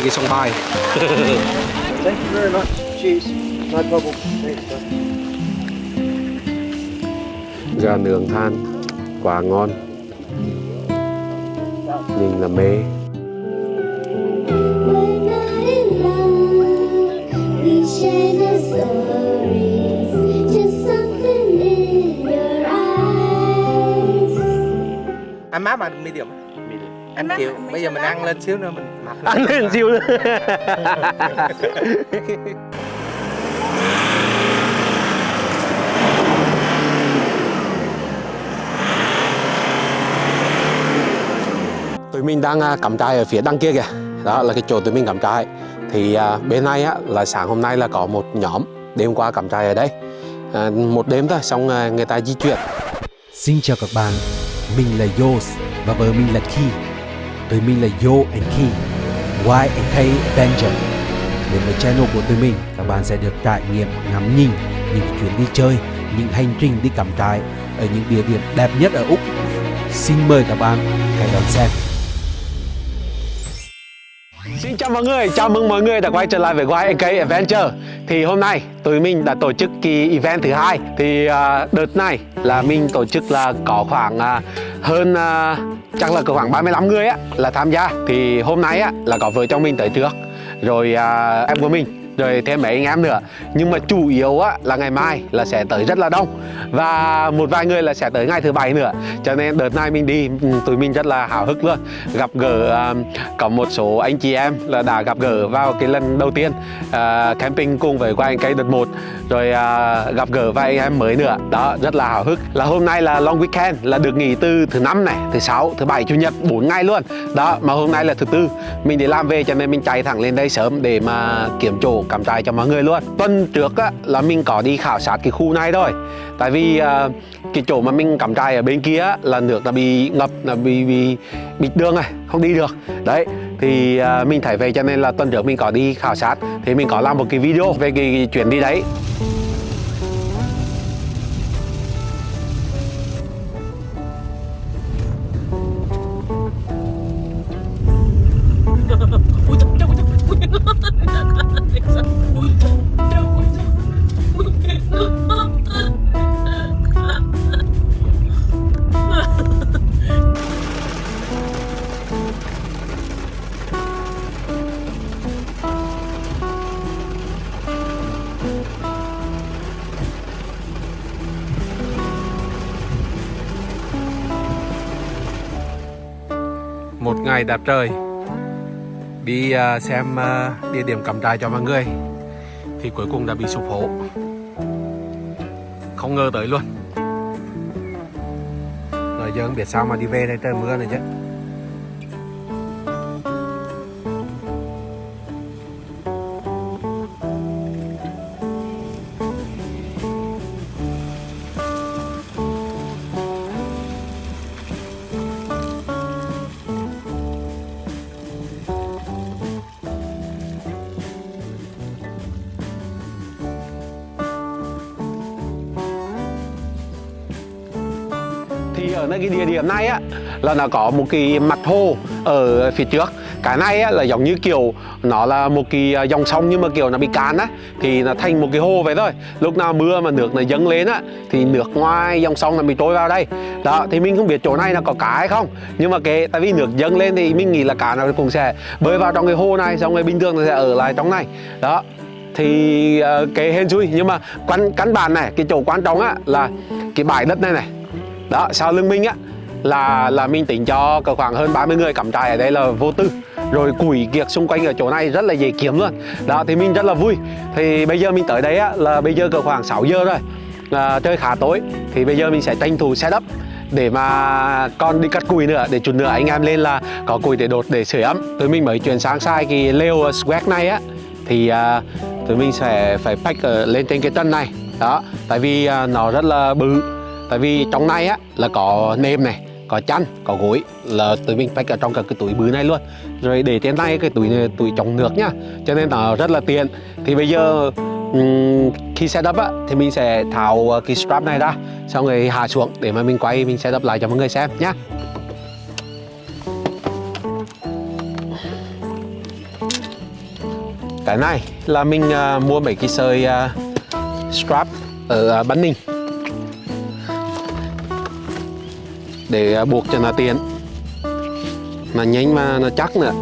ngay cái sông bài Thank you very much. Cheers. No problem. Thanks, bud. gà nướng than quá ngon nhìn là mê When I love, we share the stories. Just something in your eyes. Anh má mà medium Anh chịu Bây giờ mình ăn lên xíu nữa mình mập lên. ăn lên. siêu nữa. Tụi mình đang à, cắm trại ở phía đằng kia kìa. Đó là cái chỗ tụi mình cắm trại. Thì à, bên này á, là sáng hôm nay là có một nhóm đêm qua cắm trại ở đây. À, một đêm thôi xong à, người ta di chuyển. Xin chào các bạn, mình là Yos và vợ mình là Ki. Tụi mình là Yo and Key, Y and K Avenger. Đến với channel của tụi mình, các bạn sẽ được trải nghiệm ngắm nhìn những chuyến đi chơi, những hành trình đi cắm trại ở những địa điểm đẹp nhất ở Úc. Xin mời các bạn hãy đón xem. Xin chào mọi người, chào mừng mọi người đã quay trở lại với YNK Adventure Thì hôm nay tụi mình đã tổ chức kỳ event thứ hai Thì uh, đợt này là mình tổ chức là có khoảng uh, hơn à, chắc là có khoảng 35 người á là tham gia. Thì hôm nay á là có vợ chồng mình tới trước Rồi à, em của mình rồi thêm mấy anh em nữa. Nhưng mà chủ yếu á là ngày mai là sẽ tới rất là đông. Và một vài người là sẽ tới ngày thứ bảy nữa. Cho nên đợt này mình đi ừ, tụi mình rất là hào hức luôn. Gặp gỡ um, có một số anh chị em là đã gặp gỡ vào cái lần đầu tiên uh, camping cùng với qua anh cây đợt 1 rồi uh, gặp gỡ vài anh em mới nữa. Đó rất là hào hức. Là hôm nay là long weekend là được nghỉ từ thứ năm này thứ sáu thứ bảy chủ nhật 4 ngày luôn. Đó mà hôm nay là thứ tư. Mình đi làm về cho nên mình chạy thẳng lên đây sớm để mà kiểm chỗ cắm trại cho mọi người luôn. Tuần trước á, là mình có đi khảo sát cái khu này thôi. Tại vì à, cái chỗ mà mình cắm trại ở bên kia á, là nước là bị ngập là bị bị bịt đường này không đi được. Đấy thì à, mình thấy về cho nên là tuần trước mình có đi khảo sát thì mình có làm một cái video về cái, cái chuyến đi đấy. Một ngày đẹp trời. Đi à, xem à, địa điểm cắm trại cho mọi người, thì cuối cùng đã bị sụp hố không ngờ tới luôn. Rồi giờ không biết sao mà đi về đây trời mưa này chứ. Thì ở nơi cái địa điểm này á là nó có một cái mặt hồ ở phía trước. Cái này á, là giống như kiểu nó là một cái à, dòng sông nhưng mà kiểu nó bị cạn á thì nó thành một cái hồ vậy thôi. Lúc nào mưa mà nước nó dâng lên á thì nước ngoài dòng sông nó bị trôi vào đây. Đó thì mình không biết chỗ này nó có cá hay không nhưng mà cái tại vì nước dâng lên thì mình nghĩ là cá nó cũng sẽ bơi vào trong cái hồ này xong rồi bình thường nó sẽ ở lại trong này. Đó thì uh, cái hên xui. Nhưng mà căn căn bản này cái chỗ quan trọng á là cái bãi đất này này đó sau lưng mình á là là mình tính cho cỡ khoảng hơn 30 người cắm trại ở đây là vô tư. Rồi củi kiệt xung quanh ở chỗ này rất là dễ kiếm luôn. Đó thì mình rất là vui. Thì bây giờ mình tới đây á là bây giờ cỡ khoảng 6 giờ rồi. À, trời khá tối. Thì bây giờ mình sẽ tranh thủ setup để mà con đi cắt củi nữa để chút nữa anh em lên là có củi để đột để sưởi ấm. Tụi mình mới chuyển sang sai cái lều swag này á. Thì à, tụi mình sẽ phải pack ở lên trên cái chân này. Đó tại vì à, nó rất là bự tại vì ừ. trong này á là có nêm này có chăn có gối là tụi mình phải ở trong cả cái túi bự này luôn. Rồi để trên tay cái túi này, túi chống nước nhá. Cho nên nó rất là tiện. Thì bây giờ khi setup á thì mình sẽ tháo ờ, cái strap này ra xong rồi hạ xuống để mà mình quay mình setup lại cho mọi người xem nhá. Cái này là mình uh, mua mấy cái sợi uh, strap ở uh, Bắn Ninh. Để à, buộc cho nó tiện. Nó nhanh mà nó chắc nữa.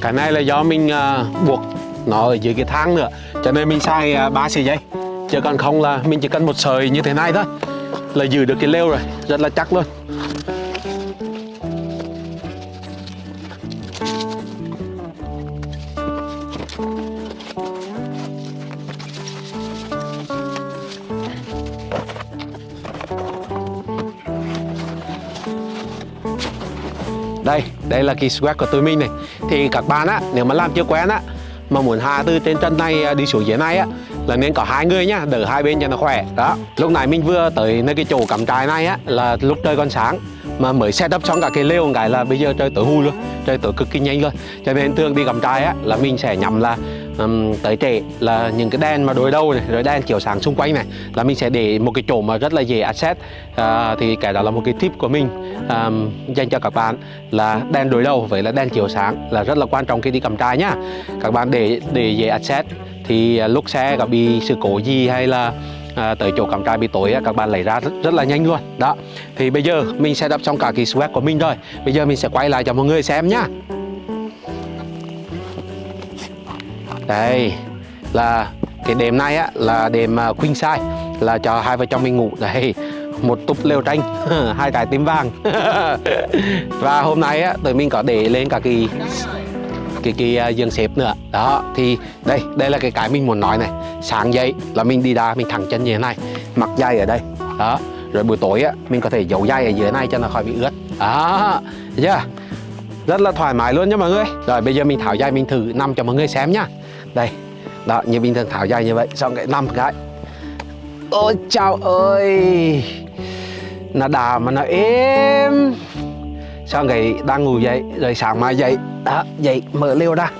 Cái này là do mình uh, buộc nó ở dưới cái thang nữa. Cho nên mình xài à, uh, 3 sợi dây. Chứ còn không là mình chỉ cần một sợi như thế này thôi là giữ được cái lêu rồi. Rất là chắc luôn. Là kỳ squat của tụi mình này. Thì các bạn á, nếu mà làm chưa quen á, mà muốn hạ từ trên chân này à, đi xuống dưới này á, là nên có hai người nhá, đỡ hai bên cho nó khỏe. Đó, lúc này mình vừa tới nơi cái chỗ cắm trại này á, là lúc trời còn sáng, mà mới set up xong cả cái lều, cái là bây giờ trời tối hù luôn, trời tối cực kỳ nhanh luôn. Cho nên thường đi cắm trại á, là mình sẽ nhắm là um, tới trễ là những cái đèn mà đối đầu này rồi đèn chiếu sáng xung quanh này là mình sẽ để một cái chỗ mà rất là dễ access. À, thì cái đó là một cái tip của mình um, dành cho các bạn là đèn đối đầu với là đèn chiếu sáng là rất là quan trọng khi đi cầm trai nhá. Các bạn để để dễ access thì à, lúc xe có bị sự cố gì hay là à, tới chỗ cắm trại bị tối các bạn lấy ra rất, rất là nhanh luôn. Đó thì bây giờ mình sẽ đắp xong cả cái swag của mình rồi. Bây giờ mình sẽ quay lại cho mọi người xem nhá. Đây, là cái đêm nay á, là đêm à, queen size, là cho hai vợ chồng mình ngủ. Đây, một túp lều tranh, hai cái tím vàng. Và hôm nay á, tụi mình có để lên cả cái cái cái à, giường xếp nữa. Đó, thì đây đây là cái cái mình muốn nói này. Sáng dậy là mình đi ra, mình thẳng chân như thế này, mặc giày ở đây. Đó, rồi buổi tối á, mình có thể giấu giày ở dưới này cho nó khỏi bị ướt. Đó, thấy chưa? Rất là thoải mái luôn nha mọi người. Rồi, bây giờ mình tháo giày mình thử nằm cho mọi người xem nhá đây đó như bình thường tháo giày như vậy xong cái năm cái. Ôi chào ơi. Nó đà mà nó êm. Xong cái đang ngủ dậy rồi sáng mai dậy. Đó dậy mở liêu ra.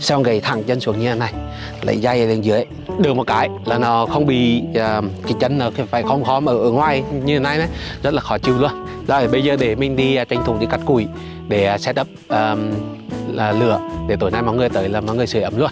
Xong cái thẳng chân xuống như thế này lấy dây lên dưới được một cái là nó không bị uh, cái chân nó phải không khom ở, ở ngoài như thế này đấy rất là khó chịu luôn. Rồi bây giờ để mình đi uh, tranh thủ đi cắt củi để uh, set up um, là lửa để tối nay mọi người tới là mọi người sưởi ấm luôn.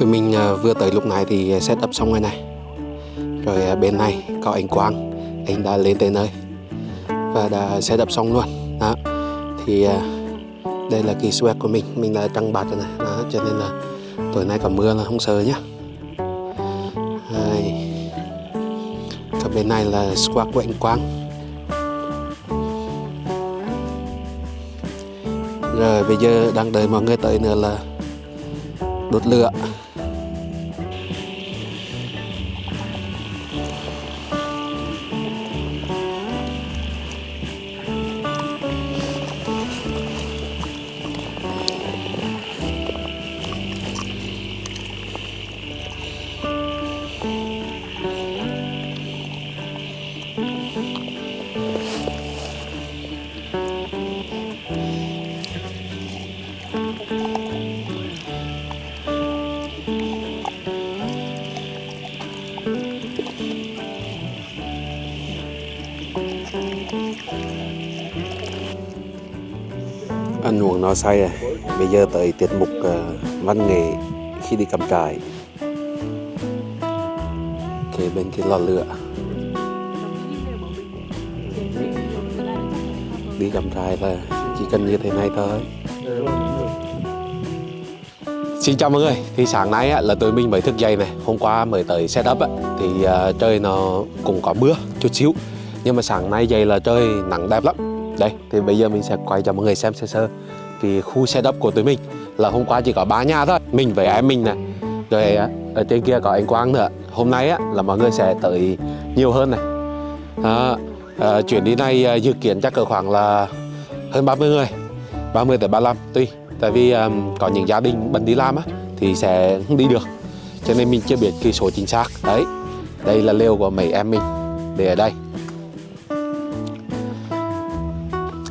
Tụi mình à, vừa tới lúc này thì setup xong rồi này. Rồi à, bên này có anh Quang, anh đã lên tới nơi và đã setup xong luôn. Đó. Thì à, đây là kỳ sweat của mình mình đã trăng bạt rồi này. Đó, cho nên là tối nay có mưa là không sợ nhá. Đây. còn bên này là squat của anh Quang. Rồi, bây giờ đang đợi mọi người tới nữa là đốt lửa. Nói sai say rồi bây giờ tới tiết mục uh, văn nghệ khi đi cắm trại. Kế bên cái lò lửa. Đi cắm trại là chỉ cần như thế này thôi. Xin chào mọi người, thì sáng nay á, là tụi mình mới thức dậy này. Hôm qua mới tới setup á, thì uh, trời nó cũng có mưa chút xíu. Nhưng mà sáng nay dậy là trời nắng đẹp lắm. Đây, thì bây giờ mình sẽ quay cho mọi người xem sơ sơ. Cái khu xe đắp của tụi mình Là hôm qua chỉ có ba nhà thôi Mình với em mình này Rồi à, ở trên kia có anh Quang nữa. Hôm nay á, là mọi người sẽ tới nhiều hơn này. À, à, Chuyến đi này à, dự kiến chắc cỡ khoảng là hơn 30 người 30 tới 35 Tuy tại vì um, có những gia đình bận đi làm á thì sẽ không đi được. Cho nên mình chưa biết cái số chính xác. Đấy đây là lều của mấy em mình để ở đây.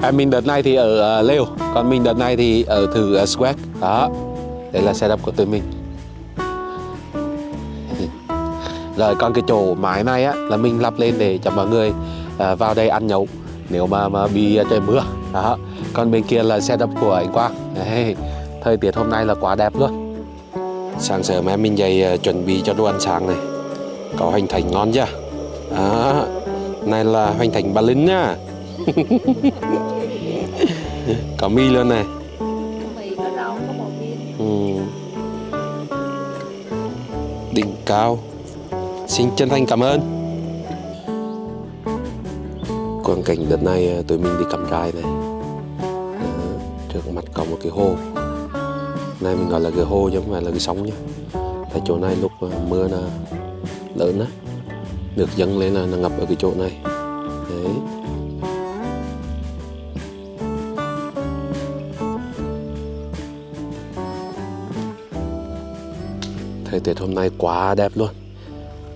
Em mình đợt này thì ở ờ, uh, lều còn mình đợt này thì ở thử uh, swag. Đó đây là setup của tụi mình. Rồi còn cái chỗ mái này á là mình lắp lên để cho mọi người vào đây ăn nhậu nếu mà mà bị trời mưa. Đó còn bên kia là setup của anh Quang. Đấy, thời tiết hôm nay là quá đẹp luôn. Sáng sớm em mình dậy chuẩn bị cho đồ ăn sáng này. Có hành thành ngon chưa? Đó này là hành thành ba Linh nhá có mi luôn này. Mì có rau có bò viên ừ. đỉnh cao. Xin chân thành cảm ơn. Quang cảnh đợt này à, tụi mình đi cắm trại này. À, trước mặt có một cái hồ. Này mình gọi là cái hồ chứ không phải là cái sông nhé tại chỗ này lúc à, mưa là lớn á. Nước dâng lên là ngập ở cái chỗ này. Đấy. Thời tiết hôm nay quá đẹp luôn.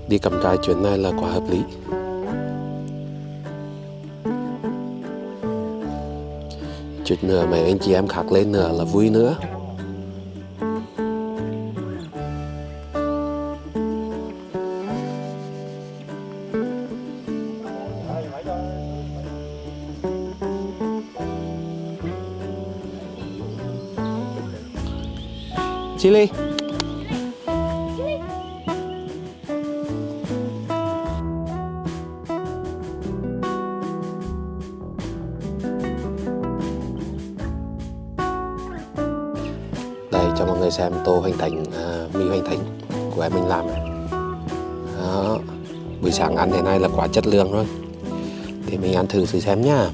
Đi cắm trại chuyến này là quá hợp lý. Chút nữa mấy anh chị em khác lên nữa là vui nữa. Chili buổi sáng ăn thế này là quá chất lượng luôn thì mình ăn thử thử xem nhá.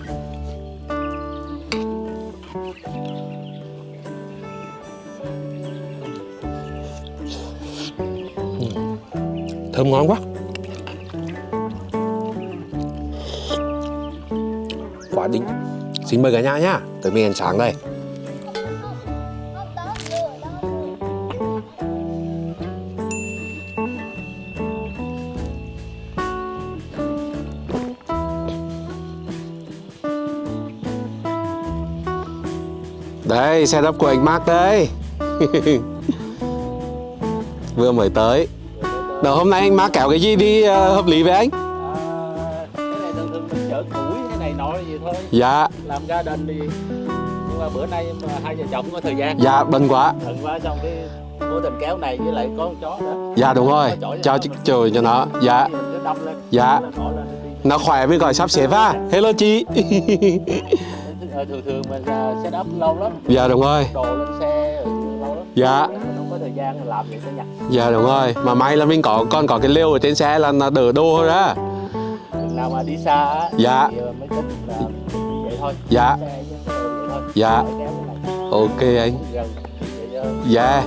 Thơm ngon quá. Quá đỉnh. Xin mời cả nhà nhá. Tới mình ăn sáng đây. Đây, setup của anh Mark đây Vừa mới tới. Đầu hôm nay anh Mark kéo cái gì đi uh, hợp lý với anh? À, cái này thường thường mình chở củi cái này nọ gì thôi. Dạ, làm gia đình thì nhưng mà bữa nay mà hai vợ chồng có thời gian. Dạ bận quá. Thận quá xong cái vô tình kéo này với lại có con chó nữa. Dạ đúng rồi, cho ch- trời cho nó. Dạ, Dạ. Nó đi. Khỏe mới gọi sắp xếp á Hello chị thường thường mình uh, set up lâu lắm. Dạ đúng rồi, đồ lên xe rồi lâu lắm. Dạ. Mình không có thời gian làm vậy cho nhặt Dạ đúng rồi, mà may là mình có con có cái lều ở trên xe là nó đỡ đô thôi đó. Mình nào mà đi xa á Dạ. thì ờ, mới thích là vậy thôi. Dạ. xe thôi. Dạ. Cái Ok anh. Dạ,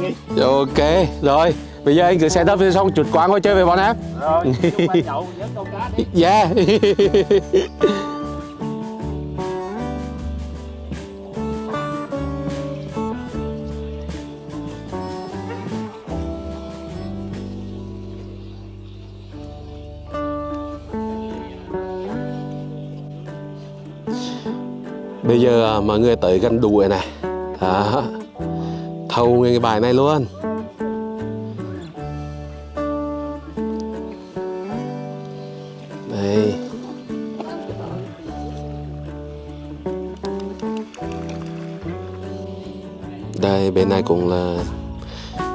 nghi ok, rồi Bây giờ anh cứ set up xong chuột qua chơi với bọn em. Rồi chung Bây giờ à, mọi người tới gần đùi này. Đó. Thâu nguyên cái bài này luôn. Đây. Đây bên này cũng là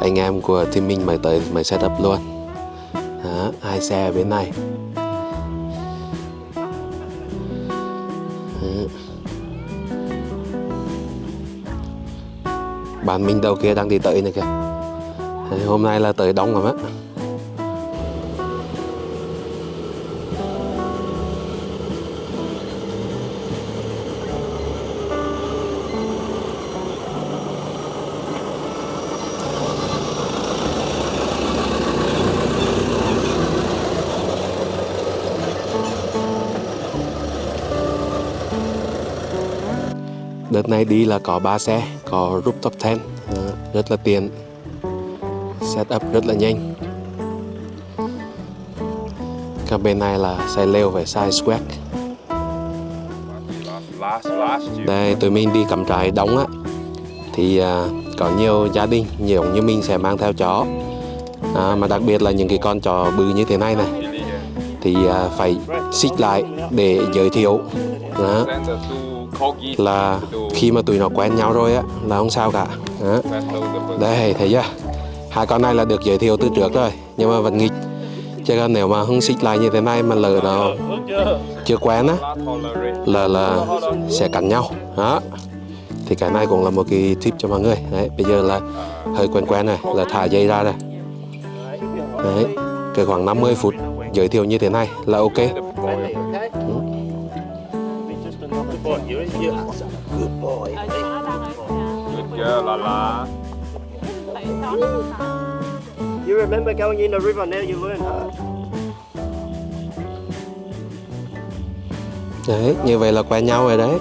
anh em của team mình mới tới mới setup luôn. Đó, hai xe ở bên này. Bạn mình đầu kia đang đi tới này kìa. Đấy, Hôm nay là tới đông rồi á. Đợt này đi là có 3 xe, có rooftop tent, ờ, rất là tiện. setup rất là nhanh Các bên này là xe leo và size swag Đây tụi mình đi cắm trại đóng á Thì à, có nhiều gia đình nhiều như mình sẽ mang theo chó à, Mà đặc biệt là những cái con chó bự như thế này này Thì à, phải xích lại để giới thiệu đó. Là khi mà tụi nó quen nhau rồi á, là không sao cả. Đó. Đây thấy chưa? Hai con này là được giới thiệu từ trước rồi, Nhưng mà vẫn nghịch. Chứ còn nếu mà không xích lại như thế này mà lỡ nó chưa quen á, là là sẽ cắn nhau. Đó. Thì cái này cũng là một cái tip cho mọi người. Đấy, bây giờ là hơi quen quen này là thả dây ra này. đấy, cái khoảng 50 phút giới thiệu như thế này là ok. You remember going in the river, now you learn. đấy như vậy là quen nhau rồi đấy.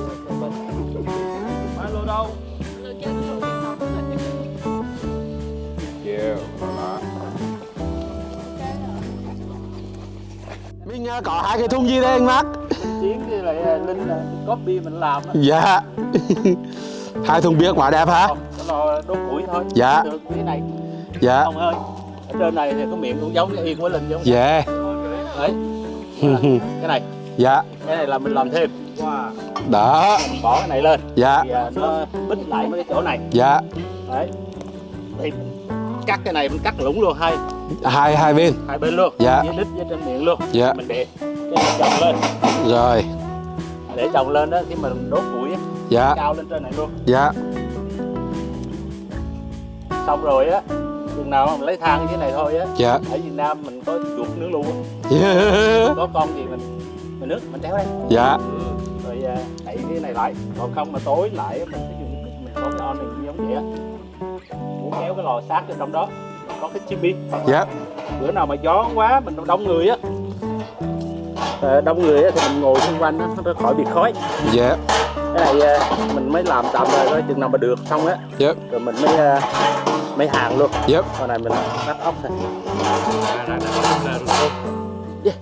Mình à, có hai cái thùng gì đây anh Mark Chiến với lại à, Linh là copy mình làm á. dạ hai thùng bia quá đẹp hả Không, nó lo đốt củi thôi. Dạ. Được cái này dạ không ơi. Ở trên này thì có miệng cũng giống cái yên của Linh giống. dạ Đấy. cái này, dạ cái này là mình làm thêm. đó Mình bỏ cái này lên dạ thì à, nó bít lại mấy cái chỗ này. dạ Đấy. Thì cắt cái này mình cắt lũng luôn hai hai hai bên hai bên luôn. Dạ. Với đít với trên miệng luôn. Dạ. Mình để chồng lên. rồi. Để chồng lên đó khi mình đốt củi á, dạ. cao lên trên này luôn. dạ. Xong rồi á chừng nào mình lấy than dưới này thôi á dạ. ở Việt Nam mình có chuột nướng luôn dạ. Có con gì mình mình nước mình kéo đây. Dạ. Rồi à, đậy cái này lại. Còn không mà tối lại mình sẽ dùng mình có cái on này giống vậy á. Muốn kéo cái lò sát ở trong đó có cái chimney dạ. Bữa nào mà gió quá mình đông người á đông người thì mình ngồi xung quanh nó khỏi bị khói. Dạ. Cái này à, mình mới làm tạm thời thôi chừng nào mà được xong á. Dạ. Rồi mình mới à, mới hàng luôn. Dạ. Con này mình bắt ốc này Yeah.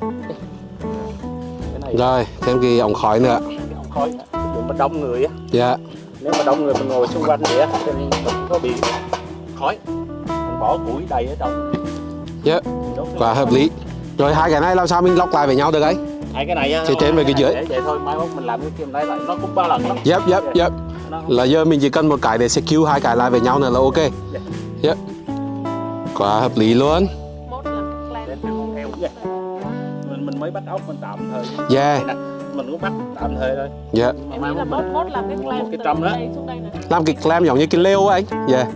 cái này rồi thêm cái ống khói nữa. Ống khói dụ mà đông người á. Dạ. Nếu mà đông người mình ngồi xung quanh vậy á thì mình có bị khói. Mình bỏ củi đầy ở trong. Dạ. Quá hợp lý. Rồi hai cái này làm sao mình lọc lại với nhau được ấy hai cái này á Thì trên với cái dưới. để vậy thôi mai mốt mình làm cái kim đây lại nó cũng ba lần lắm Yep, yep, yep. Là giờ mình chỉ cần một cái để secure hai cái lại với nhau nữa là ok. Yep. Quá hợp lý luôn. mình mình mới bắt ốc mình tạm thời Yeah, mình cũng bắt tạm thời thôi yeah. mà em mai nghĩ là mốt mốt mình làm cái clam cái từ trăm đó. đây xuống đây nè Làm cái clam giống như cái lêu á anh. Yeah.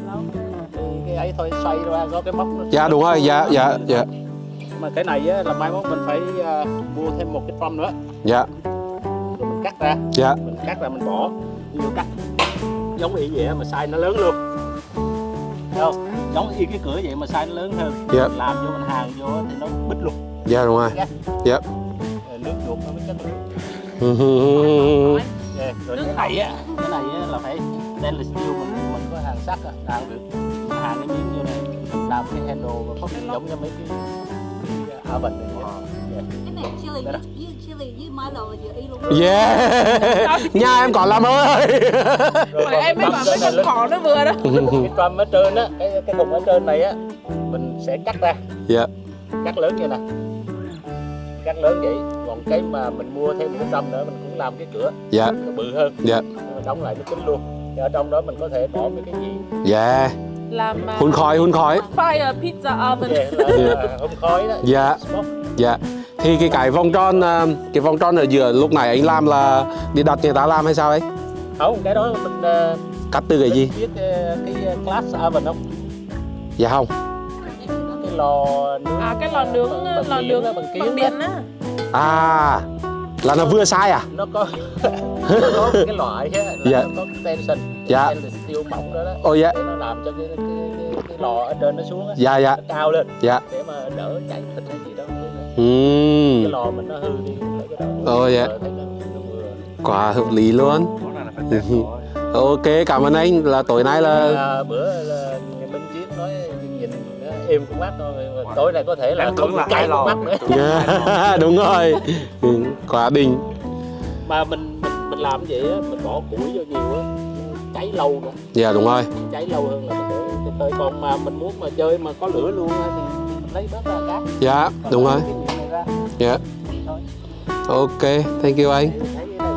cái ấy thôi xoay ra có cái móc nó Dạ đúng rồi, dạ, dạ, dạ. Mà cái này á là mai mốt mình phải à, mua thêm một cái drum nữa. Dạ, rồi mình cắt ra. Dạ, mình cắt ra mình bỏ. Ví dụ cắt. Giống y vậy mà size nó lớn luôn. Thấy không? Giống y cái cửa vậy mà size nó lớn hơn. Dạ. mình làm vô mình hàng vô thì nó bít luôn. Dạ đúng rồi. Dạ. Rồi nước chuột nó mới lượng Ừ. Yeah. rồi cái này á cái này á là phải stainless steel mình mình có hàng sắt á hàng được. Mình hàng cái miếng vô này làm cái handle và triển giống như mấy cái oven này vậy. Yeah. cái này chili Đây đó. với chili với milo là vừa y luôn Yeah. Nhà em còn làm ơi. Rồi em mới bảo mấy này con cò nó vừa đó cái drum ở trên á cái cái thùng ở trên này á mình sẽ cắt ra Dạ. cắt lớn như nè cắt lớn vậy còn cái mà mình mua thêm một cái drum nữa mình cũng làm cái cửa Dạ, nó bự hơn dạ. nhưng mà đóng lại nó kín luôn Thì ở trong đó mình có thể bỏ mấy cái gì Yeah. Làm uh, Hun khói, hun khói. fire pizza oven là, là hôm khói đó Dạ. Dạ. Thì cái cái vòng tròn à, cái vòng tròn ở giữa lúc này anh làm là đi đặt người ta làm hay sao ấy? không cái đó mình ờ, Cắt từ cái gì? biết cái glass oven không Dạ không. cái lò nướng à cái lò nướng bằng lò nướng bằng kiến bằng á. điện á À là nó vừa sai à? nó có nó có cái loại á, là Dạ. nó có cái tension Dạ. stainless steel mỏng đó đó Ồ dạ. để nó làm cho cái cái, cái, cái lò ở trên nó xuống á Dạ dạ. nó cao lên Dạ. để mà đỡ cháy thịt hay gì đó cái Ừm. lò mình nó hư đi cái Ồ, dạ. Quá hợp lý luôn. Ok, cảm ơn anh là tối nay là bữa là Minh Chiến nói nhìn á, êm con mắt thôi tối nay có thể là Em không là con lò. mắt nữa yeah. đúng rồi Ừ, quá đỉnh mà mình mình làm vậy á mình bỏ củi vô nhiều á cháy lâu nữa. Dạ đúng rồi. Cháy lâu hơn là mình để còn mà mình muốn mà chơi mà có lửa luôn á thì mình lấy bớt ra cát dạ đúng rồi. Dạ. Ok thank you anh.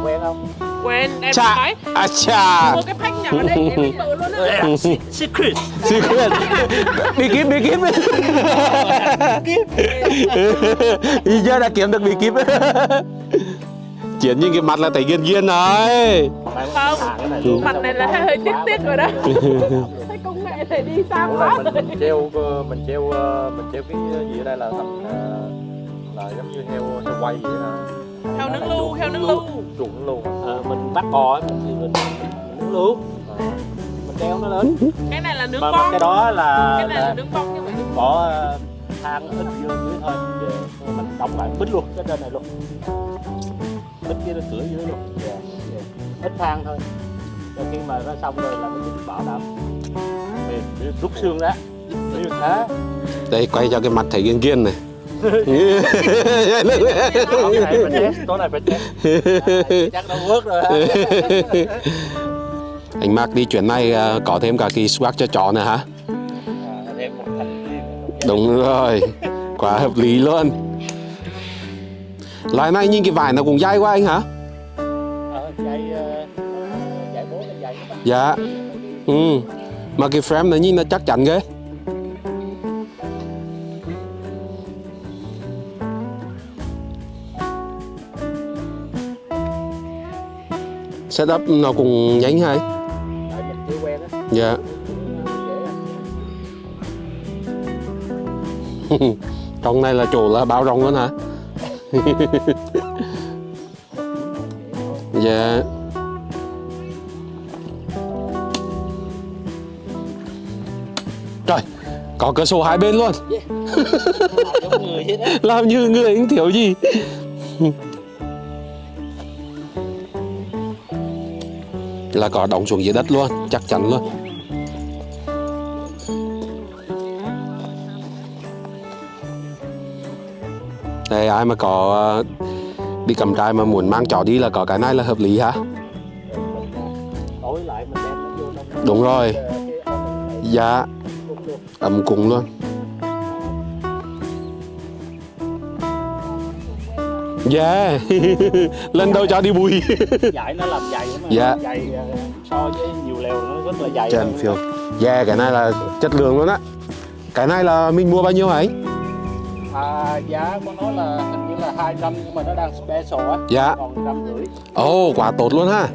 Quen không? Quên, em Chà. nói à cha Mua cái phanh nhỏ ở đây em bự luôn á. Secret. Secret. Bí kíp bí kíp. Bây giờ đã kiếm được bí kíp chiến những cái mặt là thấy ghiền ghiền rồi Không, mặt này là hơi tiếc tiếc rồi đó. Công nghệ này đi xa quá rồi. mình treo ờ, mình treo ờ, mình treo cái gì ở đây là thành ờ, là giống như heo heo quay vậy đó. Heo nướng lu, heo nướng lu trụng luôn Ờ, mình bắt cò ấy, mình thì mình, mình nướng luôn mình đeo nó lên. Cái này là nướng mà, mà con cái đó là, Cái này là là nướng con như vậy bỏ ờ, than ít vô dưới thôi Về mình đóng lại bít luôn cái trên này luôn bít cái cửa dưới luôn. Dạ, dạ. ít than thôi. Rồi khi mà nó xong rồi là nó bỏ đậm mềm để rút xương ra. Như thế đây quay cho cái mặt thấy ghiền ghiền này. Tối này phải test tối này phải À, chắc nó vớt rồi ha. anh Mark đi chuyến này à, có thêm cả kỳ swag cho chó nữa hả? À, thêm một thành viên đúng rồi. Quá hợp lý luôn loại này nhìn cái vải nó cũng dai quá anh hả? Ờ, ờ, dạy bố là dạy các bạn dạ. Ừ. Mà cái frame nó nhìn nó chắc chắn ghê. Setup nó cũng nhanh hay á. Dạ. Á. trong này là chỗ là bao rộng luôn hả dạ. Trời có cửa sổ hai bên luôn. Đó. Làm như người anh thiếu gì? Là có đóng xuống dưới đất luôn chắc chắn luôn ai mà có ờ, đi cầm trại mà muốn mang chó đi là có cái này là hợp lý hả? Trong đúng rồi. Dạ ấm cúng luôn. Yeah Lần đầu cho đi bùi. Dạy nó làm dày mà. Dạ. dày ờ, so với nhiều lều nó rất là dày hơn. phiêu. Yeah cái này là chất lượng luôn á. Cái này là mình mua bao nhiêu hả anh? À, giá của nó là hình như là 200 nhưng mà nó đang special á. Dạ. Còn trăm rưỡi. Ồ quá tốt luôn ha?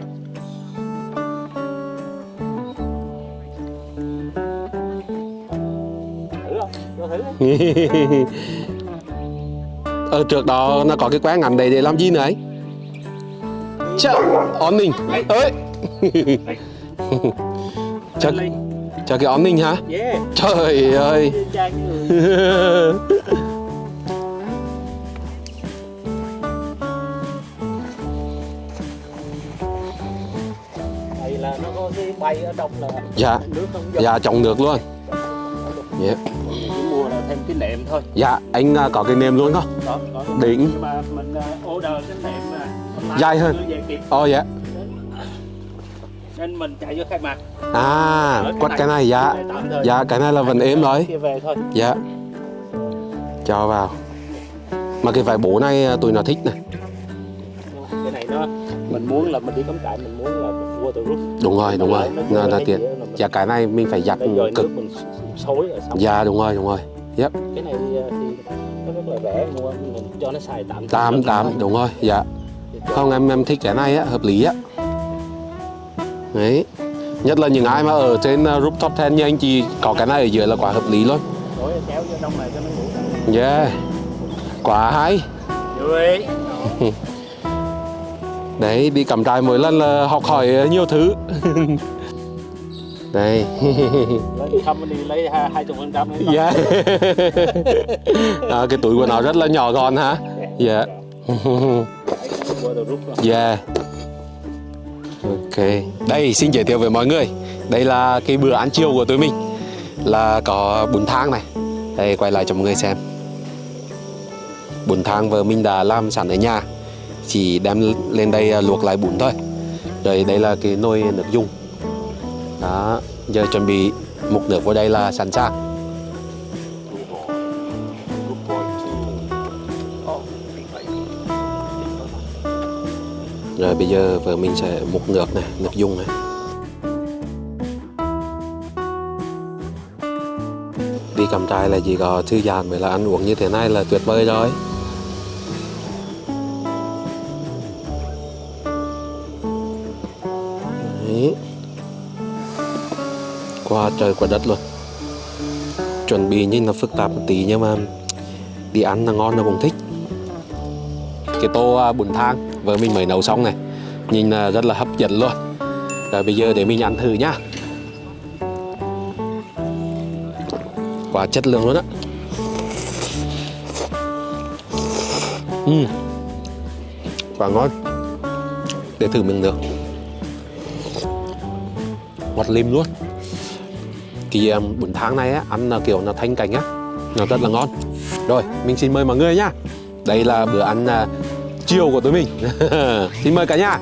Ở trước đó nó có cái quán ngắn đấy để làm gì nữa anh? Chợ On ninh. Ơi cho, cho cái on ninh hả? yeah. Trời ơi bay ở trong là Dạ. nước không Dạ trồng được luôn. Dạ. Mua là thêm cái nệm thôi. Dạ anh à, có cái nêm luôn không? có cái Đỉnh. nhưng mà mình uh, order cái nệm online Dài hơn. Ồ dạ. Nên mình chạy vô khai mạc. À quất cái này. dạ. Cái. Dạ cái này là vẫn êm rồi. Về thôi. Dạ. Cho vào. Mà cái vải bố này à, tụi nó thích này cái này nó mình muốn là mình đi cắm trại mình muốn là Đúng rồi đúng rồi. Là tiện là mình- Dạ cái này mình phải giặt cực. xối Dạ đúng rồi đúng rồi. Yep. Cái này thì, thì nó rất là rẻ mua mình cho nó xài tạm Tám tám đúng rồi dạ. Không em em thích cái này á hợp lý á. Đấy. Nhất là những ai mà ở trên uh, rooftop tent như anh chị có cái này ở dưới là quá hợp lý luôn. Yeah. Quá hay Đấy đi cắm trại mỗi lần là học hỏi nhiều thứ. Đây. Lấy company lấy hai chục phần trăm Dạ à, Cái túi của nó rất là nhỏ gọn hả Dạ. Yeah. Ok. Đây xin giới thiệu với mọi người. Đây là cái bữa ăn chiều của tụi mình. Là có bún thang này. Đây quay lại cho mọi người xem. Bún thang vợ mình đã làm sẵn ở nhà chỉ đem lên đây à, luộc lại bún thôi. Rồi đây là cái nồi nước dùng. Đó, giờ chuẩn bị mục nước vào đây là sẵn sàng. Rồi bây giờ vợ mình sẽ múc nước này, nước dùng này. Đi cầm trai là chỉ có thư giãn với là ăn uống như thế này là tuyệt vời rồi. Đấy. qua trời, qua đất luôn. Chuẩn bị nhìn là phức tạp một tí nhưng mà. Đi ăn là ngon là cũng thích. Cái tô à, bún thang, vợ mình mới nấu xong này. Nhìn là rất là hấp dẫn luôn. Rồi bây giờ để mình ăn thử nhá. Quá chất lượng luôn á. Uhm. quá ngon. Để thử miếng được ngọt lim luôn. Thì um, bún tháng này á ăn là kiểu là thanh cảnh á nó rất là ngon. Rồi mình xin mời mọi người nhá. Đây là bữa ăn uh, chiều của tụi mình. Xin mời cả nhà.